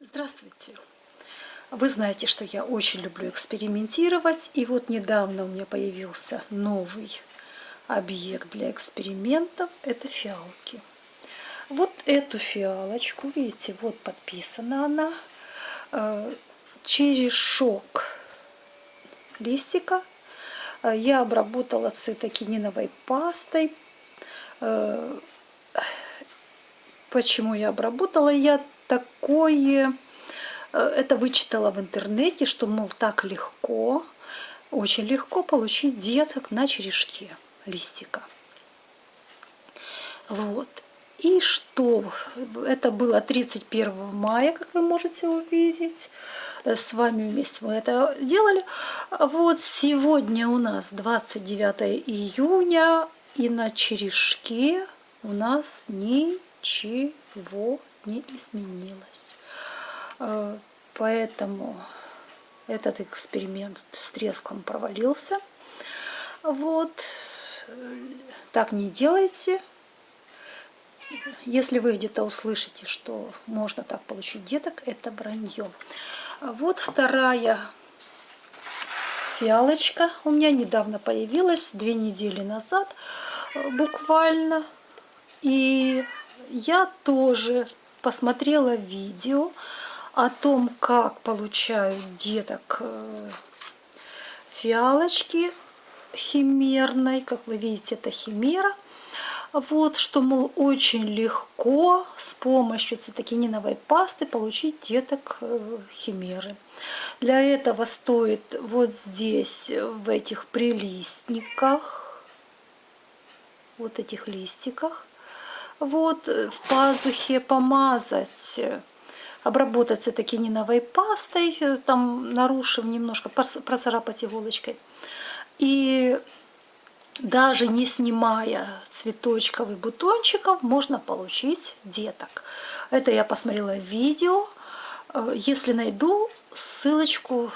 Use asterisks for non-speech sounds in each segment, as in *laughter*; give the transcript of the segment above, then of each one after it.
Здравствуйте! Вы знаете, что я очень люблю экспериментировать, и вот недавно у меня появился новый объект для экспериментов – это фиалки. Вот эту фиалочку, видите, вот подписана она, э, черешок листика э, я обработала цитокининовой пастой. Э, *sighs* почему я обработала? Я такое, э, это вычитала в интернете, что, мол, так легко, очень легко получить деток на черешке листика. Вот. И что? Это было 31 мая, как вы можете увидеть. С вами вместе мы это делали. Вот сегодня у нас 29 июня, и на черешке у нас ничего не изменилось. Э, поэтому этот эксперимент с треском провалился. Вот. Так не делайте. Если вы где-то услышите, что можно так получить деток, это вранье. Вот вторая фиалочка у меня недавно появилась, две недели назад э, буквально. И я тоже посмотрела видео о том, как получают деток э, фиалочки химерной. Как вы видите, это химера. Вот, что, мол, очень легко с помощью цитокининовой пасты получить деток э, химеры. Для этого стоит вот здесь, в этих прилистниках, вот этих листиках, вот э, в пазухе помазать, обработать цитокининовой пастой, э, там нарушив немножко, процарапать иголочкой. И даже не снимая цветочков и бутончиков, можно получить деток. Это я посмотрела видео. Э, если найду, ссылочку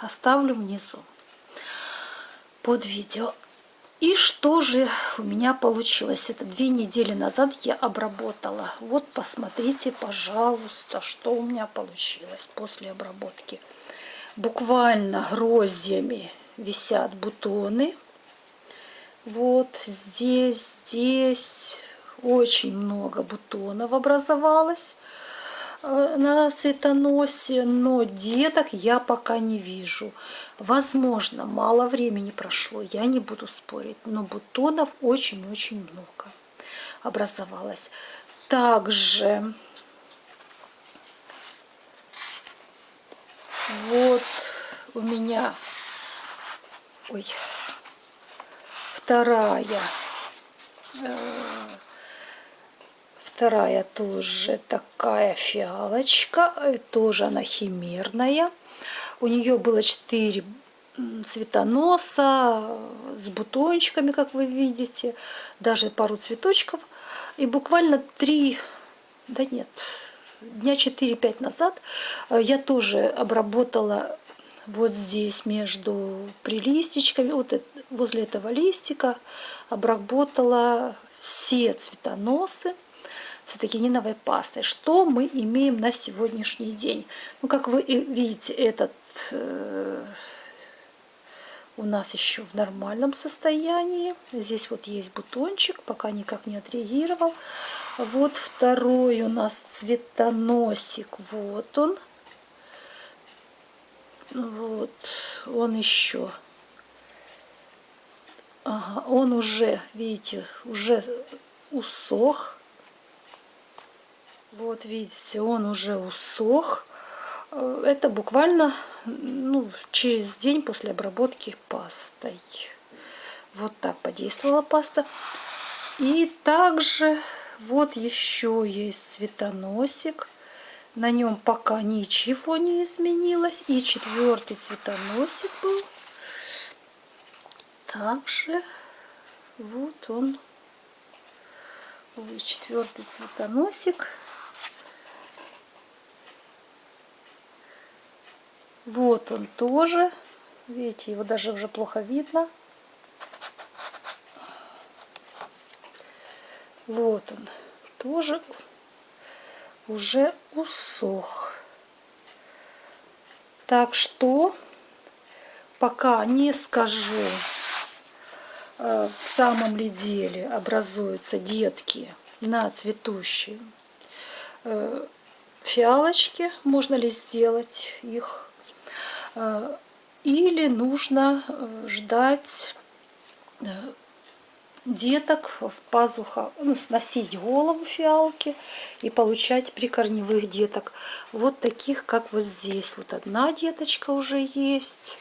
оставлю внизу под видео. И что же у меня получилось? Это две недели назад я обработала. Вот посмотрите, пожалуйста, что у меня получилось после обработки. Буквально гроздьями висят бутоны. Вот здесь, здесь очень много бутонов образовалось. Э, на цветоносе, но деток я пока не вижу. Возможно, мало времени прошло, я не буду спорить, но бутонов очень-очень много образовалось. Также вот у меня ой, вторая э, Вторая тоже такая фиалочка, э, тоже она химерная. У нее было 4 цветоноса с бутончиками, как вы видите, даже пару цветочков. И буквально 3, да нет, дня 4-5 назад э, я тоже обработала вот здесь между прилистичками, вот возле этого листика обработала все цветоносы цитокининовой пастой. Что мы имеем на сегодняшний день? Ну, как вы видите, этот э, у нас еще в нормальном состоянии. Здесь вот есть бутончик, пока никак не отреагировал. Вот второй у нас цветоносик. Вот он. Вот, он еще. Ага, он уже, видите, уже усох. Вот видите, он уже усох. Э, это буквально ну, через день после обработки пастой. Вот так подействовала паста. И также вот еще есть цветоносик. На нем пока ничего не изменилось. И четвертый цветоносик был. Также вот он. Четвертый цветоносик. Вот он тоже. Видите, его даже уже плохо видно. Вот он тоже уже усох. Так что пока не скажу, э, в самом ли деле образуются детки на цветущей э, фиалочке, можно ли сделать их, или нужно ждать деток в пазуха, ну, сносить голову фиалки и получать прикорневых деток. Вот таких, как вот здесь. Вот одна деточка уже есть.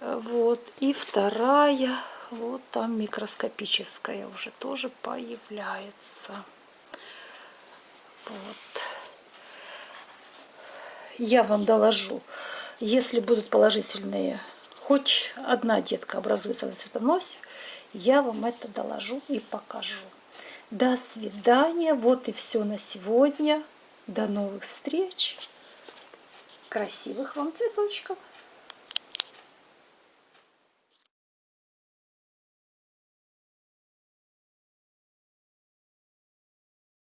Вот. И вторая, вот там микроскопическая уже тоже появляется. Вот. Я вам доложу, если будут положительные, хоть одна детка образуется на цветоносе, я вам это доложу и покажу. До свидания. Вот и все на сегодня. До новых встреч. Красивых вам цветочков.